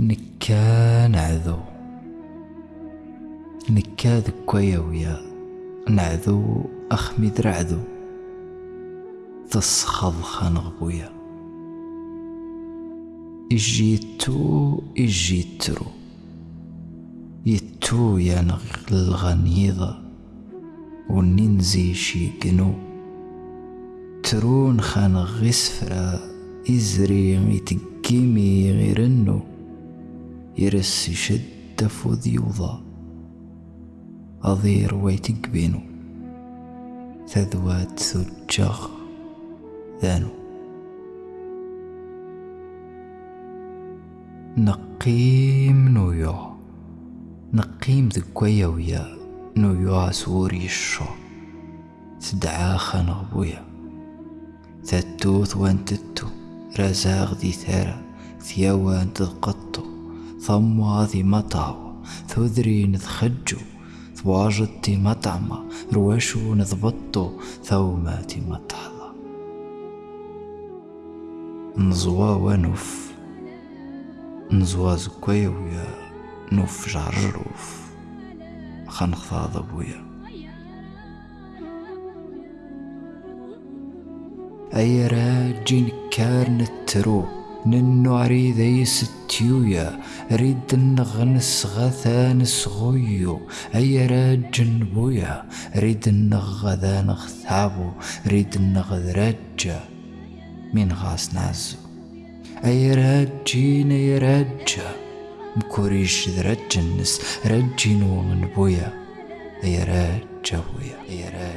نكا نعذو نكا ذكويا ويا. نعذو أخمي درعذو تسخض خانغبويا إجي تو إجي ترو يتو يا الغنيضة وننزي شي قنو. ترون خان غسفرا إزري ميتقيمي غيرنو يرس شد فوذ يوضا أضير ويتقبينو تذوات ثجغ ذانو. نقيم نويو نقيم ذكويا ويا. نويو سوري الشو تدعا خنغبويا تتوث وانتتو. رزاغ دي ثارا. ثياوان تذقطو. ثمواذي مطاو ثذري نذخجو ثواجدتي مطعمة رواشو نضبطو ثوماتي مطحضة نزوا ونف نزوا زكويا ويا نوف جعجروف خنخ بويا أي راجين كارن الترو ننو عريذي ستيويا ريد النغنس غثان صغيو أي راجن بويا ريد النغذان غثابو ريد النغذ رجا من غاس نازو. أي راجين أي راجا مكوريش ذرجنس رجينو من بويا أي راجا بويا أي راجا